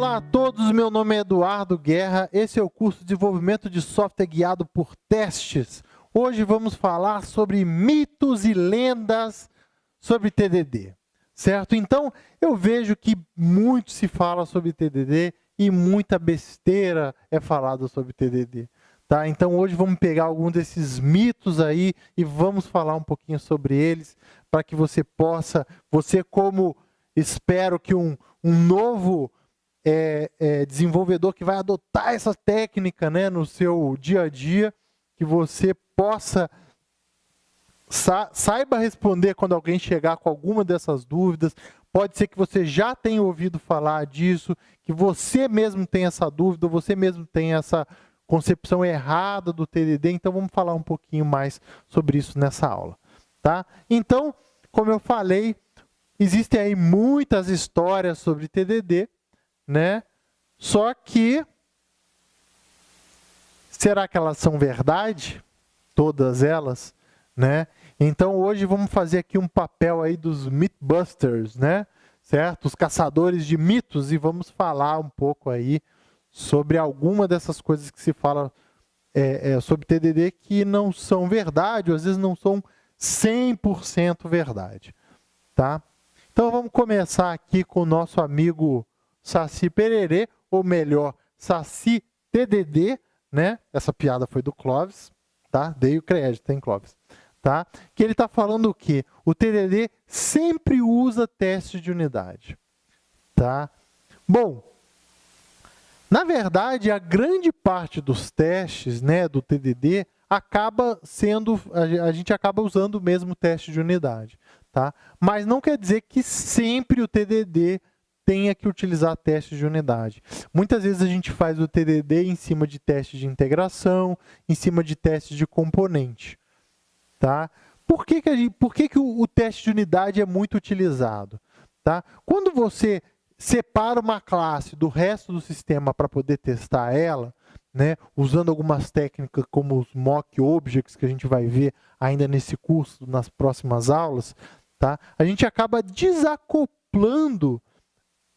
Olá a todos, meu nome é Eduardo Guerra, esse é o curso de desenvolvimento de software guiado por testes. Hoje vamos falar sobre mitos e lendas sobre TDD, certo? Então, eu vejo que muito se fala sobre TDD e muita besteira é falado sobre TDD. Tá? Então, hoje vamos pegar algum desses mitos aí e vamos falar um pouquinho sobre eles, para que você possa, você como, espero que um, um novo é, é, desenvolvedor que vai adotar essa técnica né, no seu dia a dia, que você possa sa saiba responder quando alguém chegar com alguma dessas dúvidas. Pode ser que você já tenha ouvido falar disso, que você mesmo tem essa dúvida, você mesmo tem essa concepção errada do TDD. Então vamos falar um pouquinho mais sobre isso nessa aula, tá? Então, como eu falei, existem aí muitas histórias sobre TDD né? Só que será que elas são verdade? Todas elas, né? Então hoje vamos fazer aqui um papel aí dos Mythbusters, né? Certo? Os caçadores de mitos e vamos falar um pouco aí sobre alguma dessas coisas que se fala é, é, sobre TDD que não são verdade, ou às vezes não são 100% verdade, tá? Então vamos começar aqui com o nosso amigo Saci Pererê, ou melhor, Saci TDD, né? Essa piada foi do Clóvis, tá? Dei o crédito, hein, Clóvis? Tá? Que ele está falando o quê? O TDD sempre usa teste de unidade, tá? Bom, na verdade, a grande parte dos testes, né, do TDD acaba sendo, a gente acaba usando o mesmo teste de unidade, tá? Mas não quer dizer que sempre o TDD tenha que utilizar testes de unidade. Muitas vezes a gente faz o TDD em cima de testes de integração, em cima de testes de componente. Tá? Por que, que, gente, por que, que o, o teste de unidade é muito utilizado? Tá? Quando você separa uma classe do resto do sistema para poder testar ela, né, usando algumas técnicas como os mock objects, que a gente vai ver ainda nesse curso, nas próximas aulas, tá, a gente acaba desacoplando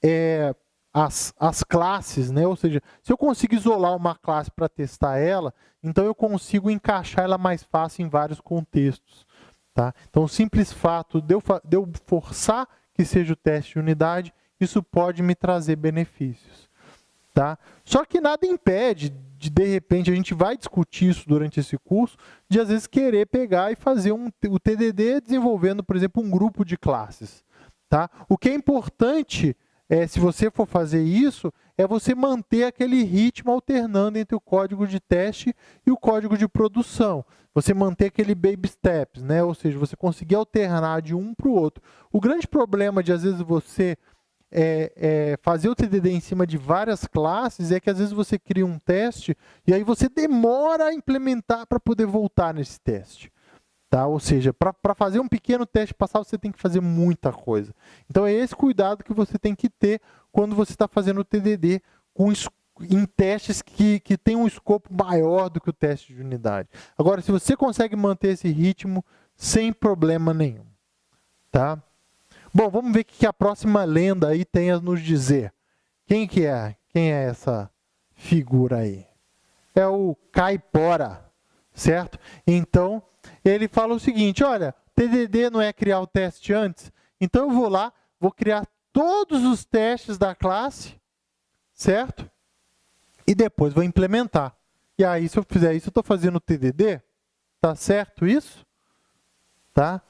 é, as, as classes, né? ou seja, se eu consigo isolar uma classe para testar ela, então eu consigo encaixar ela mais fácil em vários contextos. Tá? Então, o simples fato de eu, de eu forçar que seja o teste de unidade, isso pode me trazer benefícios. Tá? Só que nada impede de, de repente, a gente vai discutir isso durante esse curso, de às vezes querer pegar e fazer um, o TDD desenvolvendo, por exemplo, um grupo de classes. Tá? O que é importante é, se você for fazer isso, é você manter aquele ritmo alternando entre o código de teste e o código de produção. Você manter aquele baby steps, né? ou seja, você conseguir alternar de um para o outro. O grande problema de, às vezes, você é, é, fazer o TDD em cima de várias classes é que, às vezes, você cria um teste e aí você demora a implementar para poder voltar nesse teste. Tá? Ou seja, para fazer um pequeno teste passar, você tem que fazer muita coisa. Então, é esse cuidado que você tem que ter quando você está fazendo o TDD com, em testes que, que tem um escopo maior do que o teste de unidade. Agora, se você consegue manter esse ritmo sem problema nenhum. Tá? Bom, vamos ver o que a próxima lenda aí tem a nos dizer. Quem que é? Quem é essa figura aí? É o Caipora, certo? Então, ele fala o seguinte, olha, TDD não é criar o teste antes? Então eu vou lá, vou criar todos os testes da classe, certo? E depois vou implementar. E aí, se eu fizer isso, eu estou fazendo TDD? Tá certo isso? Tá?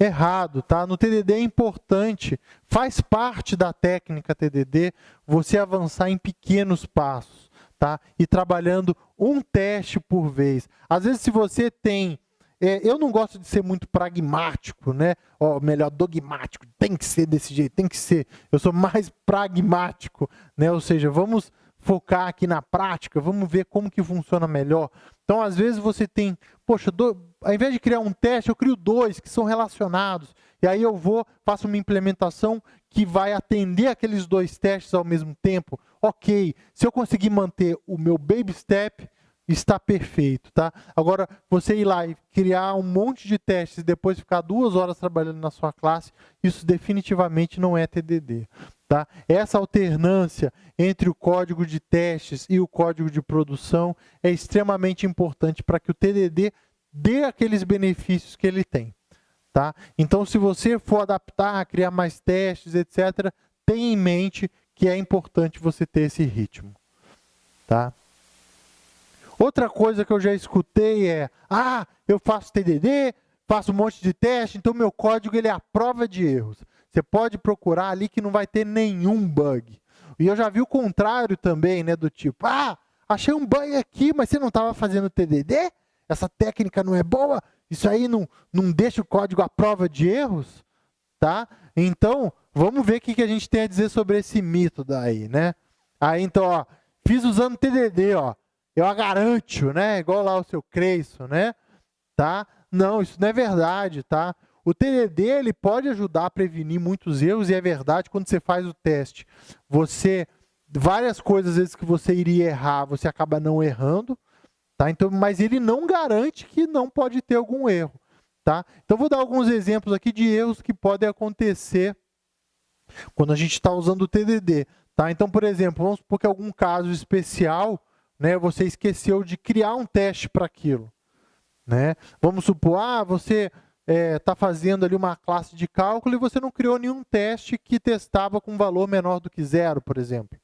Errado, tá? No TDD é importante, faz parte da técnica TDD você avançar em pequenos passos, tá? E trabalhando um teste por vez. Às vezes, se você tem é, eu não gosto de ser muito pragmático, né? Ou melhor, dogmático. Tem que ser desse jeito, tem que ser. Eu sou mais pragmático, né? Ou seja, vamos focar aqui na prática, vamos ver como que funciona melhor. Então, às vezes você tem, poxa, do, ao invés de criar um teste, eu crio dois que são relacionados. E aí eu vou, faço uma implementação que vai atender aqueles dois testes ao mesmo tempo. Ok, se eu conseguir manter o meu baby step, está perfeito, tá? Agora, você ir lá e criar um monte de testes e depois ficar duas horas trabalhando na sua classe, isso definitivamente não é TDD, tá? Essa alternância entre o código de testes e o código de produção é extremamente importante para que o TDD dê aqueles benefícios que ele tem, tá? Então, se você for adaptar, criar mais testes, etc., tenha em mente que é importante você ter esse ritmo, tá? Outra coisa que eu já escutei é, ah, eu faço TDD, faço um monte de teste, então meu código ele é a prova de erros. Você pode procurar ali que não vai ter nenhum bug. E eu já vi o contrário também, né, do tipo, ah, achei um bug aqui, mas você não estava fazendo TDD? Essa técnica não é boa? Isso aí não, não deixa o código à prova de erros? Tá? Então, vamos ver o que, que a gente tem a dizer sobre esse mito daí, né? Aí, então, ó, fiz usando TDD, ó eu a garanto, né? Igual lá o seu Creyson, né? Tá? Não, isso não é verdade, tá? O TDD ele pode ajudar a prevenir muitos erros e é verdade quando você faz o teste. Você várias coisas às vezes que você iria errar, você acaba não errando, tá? Então, mas ele não garante que não pode ter algum erro, tá? Então vou dar alguns exemplos aqui de erros que podem acontecer quando a gente está usando o TDD, tá? Então, por exemplo, vamos supor que algum caso especial né, você esqueceu de criar um teste para aquilo. Né? Vamos supor, ah, você está é, tá fazendo ali uma classe de cálculo e você não criou nenhum teste que testava com valor menor do que zero, por exemplo.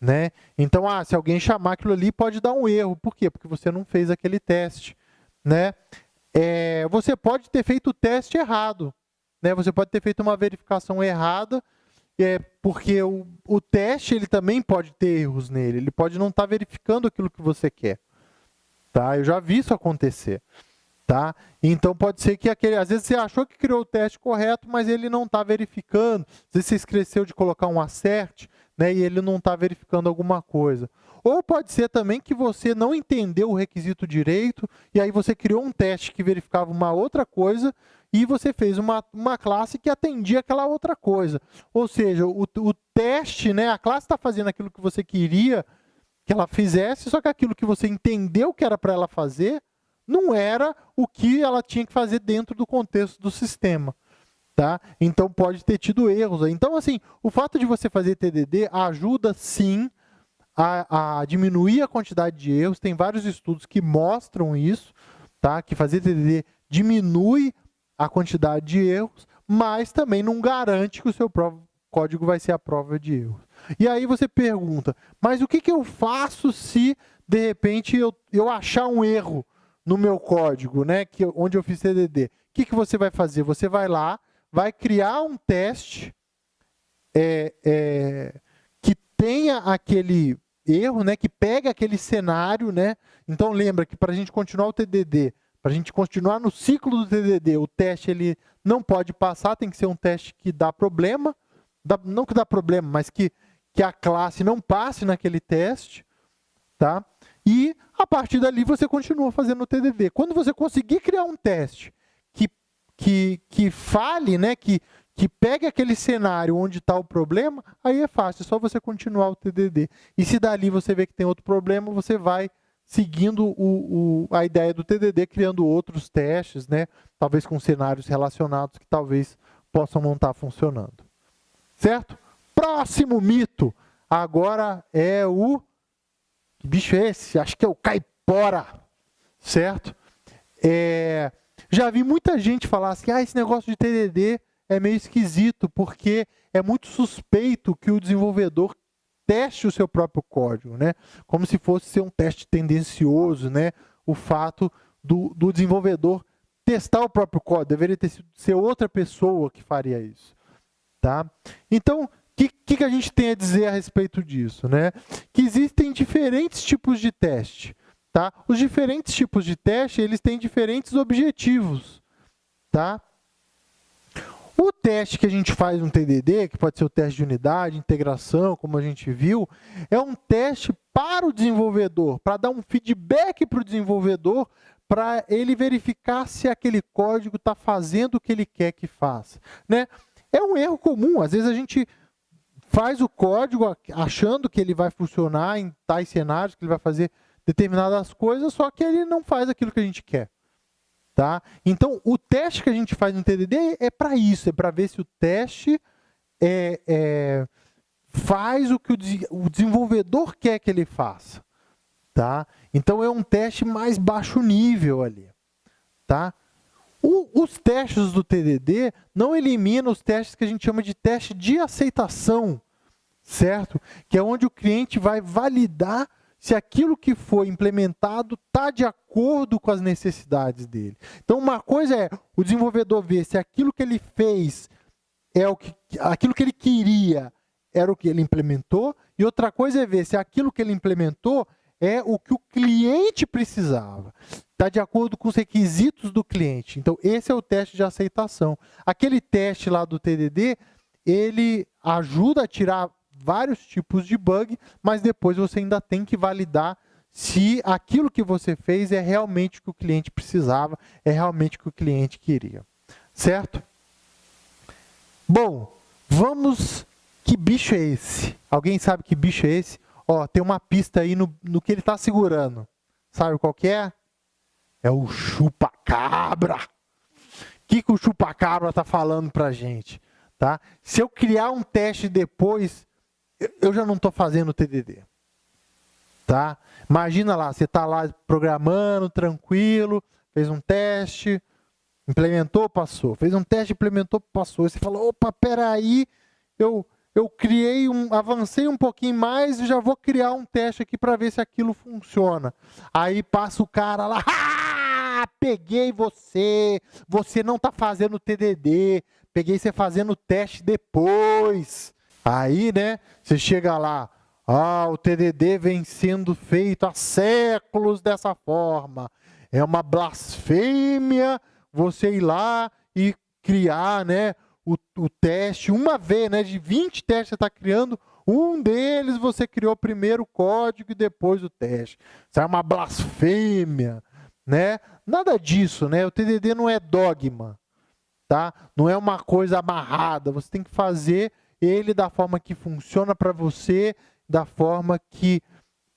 Né? Então, ah, se alguém chamar aquilo ali, pode dar um erro. Por quê? Porque você não fez aquele teste. Né? É, você pode ter feito o teste errado. Né? Você pode ter feito uma verificação errada é porque o, o teste ele também pode ter erros nele, ele pode não estar tá verificando aquilo que você quer. Tá? Eu já vi isso acontecer. Tá? Então pode ser que aquele, às vezes você achou que criou o teste correto, mas ele não está verificando. Às vezes você esqueceu de colocar um acerte, né, e ele não está verificando alguma coisa. Ou pode ser também que você não entendeu o requisito direito, e aí você criou um teste que verificava uma outra coisa, e você fez uma, uma classe que atendia aquela outra coisa. Ou seja, o, o teste, né, a classe está fazendo aquilo que você queria que ela fizesse, só que aquilo que você entendeu que era para ela fazer, não era o que ela tinha que fazer dentro do contexto do sistema. Tá? Então pode ter tido erros. Então, assim, o fato de você fazer TDD ajuda sim a, a, diminuir a quantidade de erros. Tem vários estudos que mostram isso, tá? que fazer TDD diminui a quantidade de erros, mas também não garante que o seu código vai ser a prova de erros. E aí você pergunta, mas o que, que eu faço se, de repente, eu, eu achar um erro no meu código, né, que, onde eu fiz TDD? O que, que você vai fazer? Você vai lá, vai criar um teste é, é, que tenha aquele erro, né, que pega aquele cenário. Né? Então, lembra que para a gente continuar o TDD, para a gente continuar no ciclo do TDD, o teste ele não pode passar, tem que ser um teste que dá problema, dá, não que dá problema, mas que, que a classe não passe naquele teste, tá? E a partir dali você continua fazendo o TDD. Quando você conseguir criar um teste que, que, que fale, né, que, que pegue aquele cenário onde está o problema, aí é fácil, é só você continuar o TDD. E se dali você vê que tem outro problema, você vai seguindo o, o, a ideia do TDD, criando outros testes, né? talvez com cenários relacionados que talvez possam não estar funcionando. Certo? Próximo mito, agora é o... Que bicho é esse? Acho que é o caipora, certo? É, já vi muita gente falar assim, ah, esse negócio de TDD é meio esquisito, porque é muito suspeito que o desenvolvedor teste o seu próprio código, né? Como se fosse ser um teste tendencioso, né? O fato do, do desenvolvedor testar o próprio código, deveria ter sido ser outra pessoa que faria isso, tá? Então, o que, que, a gente tem a dizer a respeito disso, né? Que existem diferentes tipos de teste, tá? Os diferentes tipos de teste, eles têm diferentes objetivos, tá? O teste que a gente faz no TDD, que pode ser o teste de unidade, integração, como a gente viu, é um teste para o desenvolvedor, para dar um feedback para o desenvolvedor, para ele verificar se aquele código está fazendo o que ele quer que faça. Né? É um erro comum, às vezes a gente faz o código achando que ele vai funcionar em tais cenários, que ele vai fazer determinadas coisas, só que ele não faz aquilo que a gente quer. Tá? Então, o teste que a gente faz no TDD é para isso, é para ver se o teste é, é, faz o que o, o desenvolvedor quer que ele faça. Tá? Então, é um teste mais baixo nível ali. Tá? O, os testes do TDD não eliminam os testes que a gente chama de teste de aceitação, certo? Que é onde o cliente vai validar se aquilo que foi implementado está de acordo com as necessidades dele. Então, uma coisa é o desenvolvedor ver se aquilo que ele fez é o que, aquilo que ele queria era o que ele implementou, e outra coisa é ver se aquilo que ele implementou é o que o cliente precisava. Está de acordo com os requisitos do cliente. Então, esse é o teste de aceitação. Aquele teste lá do TDD, ele ajuda a tirar vários tipos de bug, mas depois você ainda tem que validar se aquilo que você fez é realmente o que o cliente precisava, é realmente o que o cliente queria. Certo? Bom, vamos... Que bicho é esse? Alguém sabe que bicho é esse? Ó, tem uma pista aí no, no que ele está segurando. Sabe qual que é? É o chupa-cabra. O que, que o chupa-cabra está falando para gente? Tá? Se eu criar um teste depois eu já não estou fazendo TDD. Tá? Imagina lá, você está lá programando, tranquilo, fez um teste, implementou, passou. Fez um teste, implementou, passou. Você fala, opa, peraí, eu, eu criei um, avancei um pouquinho mais e já vou criar um teste aqui para ver se aquilo funciona. Aí passa o cara lá, ah, peguei você, você não está fazendo TDD, peguei você fazendo teste depois. Aí, né, você chega lá, ah, o TDD vem sendo feito há séculos dessa forma. É uma blasfêmia você ir lá e criar, né, o, o teste uma vez, né, de 20 testes você está criando, um deles você criou primeiro o código e depois o teste. Isso é uma blasfêmia, né? Nada disso, né? O TDD não é dogma, tá? Não é uma coisa amarrada. Você tem que fazer ele da forma que funciona para você, da forma que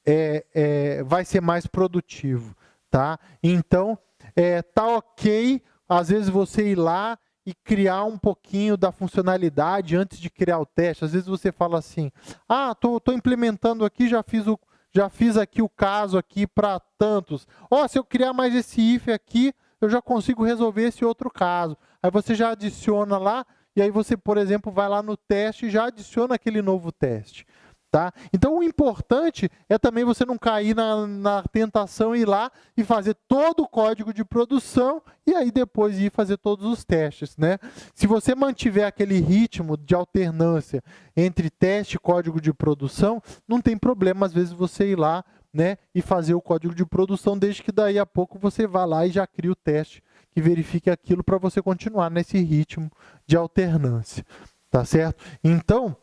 é, é, vai ser mais produtivo, tá? Então, é, tá ok, às vezes você ir lá e criar um pouquinho da funcionalidade antes de criar o teste. Às vezes você fala assim, ah, tô implementando aqui, já fiz o já fiz aqui o caso aqui para tantos. Ó, oh, se eu criar mais esse if aqui, eu já consigo resolver esse outro caso. Aí você já adiciona lá, e aí você, por exemplo, vai lá no teste e já adiciona aquele novo teste. Tá? Então, o importante é também você não cair na, na tentação ir lá e fazer todo o código de produção e aí depois ir fazer todos os testes. Né? Se você mantiver aquele ritmo de alternância entre teste e código de produção, não tem problema, às vezes, você ir lá né, e fazer o código de produção, desde que daí a pouco você vá lá e já cria o teste que verifique aquilo para você continuar nesse ritmo de alternância. Tá certo? Então,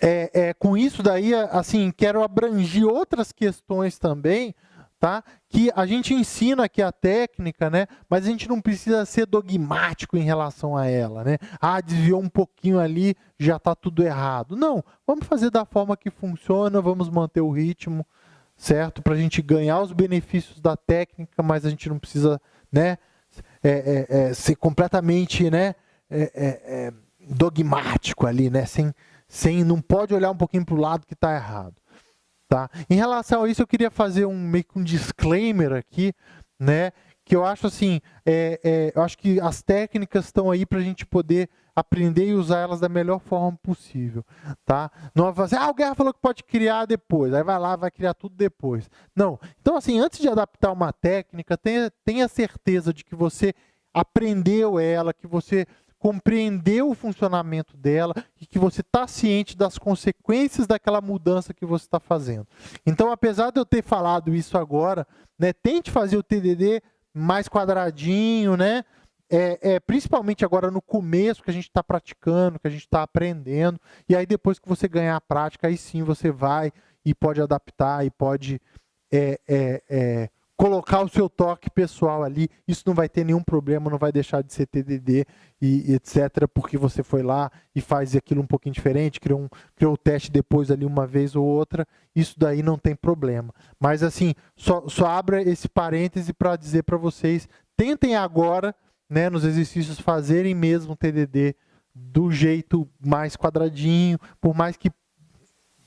é, é, com isso daí, assim, quero abranger outras questões também, tá? Que a gente ensina aqui a técnica, né? Mas a gente não precisa ser dogmático em relação a ela, né? Ah, desviou um pouquinho ali, já está tudo errado. Não, vamos fazer da forma que funciona, vamos manter o ritmo, certo? Para a gente ganhar os benefícios da técnica, mas a gente não precisa né, é, é, é ser completamente né, é, é, dogmático ali, né, sem, sem, não pode olhar um pouquinho para o lado que está errado. Tá? Em relação a isso, eu queria fazer um, meio que um disclaimer aqui, né, que eu acho assim, é, é, eu acho que as técnicas estão aí para a gente poder aprender e usar elas da melhor forma possível, tá? Não vai fazer, ah, o Guerra falou que pode criar depois, aí vai lá, vai criar tudo depois. Não. Então, assim, antes de adaptar uma técnica, tenha, tenha certeza de que você aprendeu ela, que você compreendeu o funcionamento dela e que você está ciente das consequências daquela mudança que você está fazendo. Então, apesar de eu ter falado isso agora, né, tente fazer o TDD mais quadradinho, né? É, é, principalmente agora no começo que a gente está praticando, que a gente está aprendendo, e aí depois que você ganhar a prática, aí sim você vai e pode adaptar e pode é, é, é colocar o seu toque pessoal ali, isso não vai ter nenhum problema, não vai deixar de ser TDD e, e etc, porque você foi lá e faz aquilo um pouquinho diferente, criou, um, criou o teste depois ali uma vez ou outra, isso daí não tem problema. Mas assim, só, só abra esse parêntese para dizer para vocês, tentem agora, né, nos exercícios fazerem mesmo TDD do jeito mais quadradinho, por mais que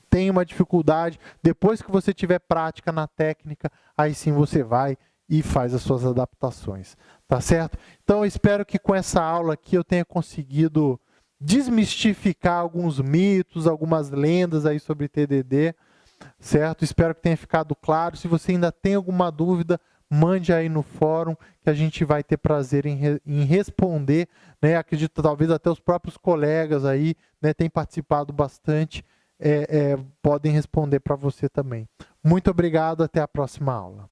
tem uma dificuldade, depois que você tiver prática na técnica, aí sim você vai e faz as suas adaptações, tá certo? Então eu espero que com essa aula aqui eu tenha conseguido desmistificar alguns mitos, algumas lendas aí sobre TDD, certo? Espero que tenha ficado claro. Se você ainda tem alguma dúvida, mande aí no fórum que a gente vai ter prazer em, re, em responder, né? Acredito talvez até os próprios colegas aí, né, têm participado bastante é, é, podem responder para você também. Muito obrigado, até a próxima aula.